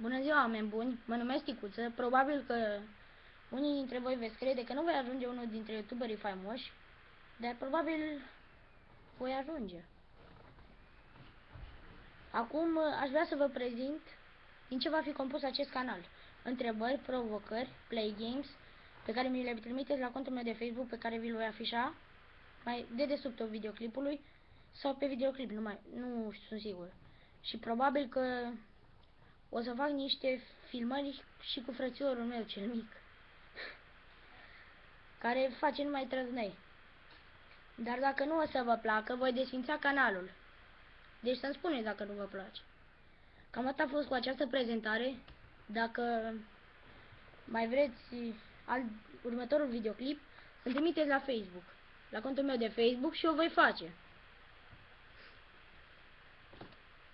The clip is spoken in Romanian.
Bună ziua, oameni buni! Mă numesc Ticuță. Probabil că unii dintre voi veți crede că nu voi ajunge unul dintre youtuberii faimoși, dar probabil voi ajunge. Acum aș vrea să vă prezint din ce va fi compus acest canal. Întrebări, provocări, play games, pe care mi le trimiteți la contul meu de Facebook, pe care vi-l voi afișa mai de desubtul videoclipului sau pe videoclip, nu, mai, nu sunt sigur. Și probabil că o să fac niște filmări și cu frățiorul meu cel mic, care face numai trăznăi. Dar dacă nu o să vă placă, voi desfința canalul. Deci să-mi spuneți dacă nu vă place. Cam atât a fost cu această prezentare. Dacă mai vreți alt, următorul videoclip, îl trimiteți la Facebook, la contul meu de Facebook și o voi face.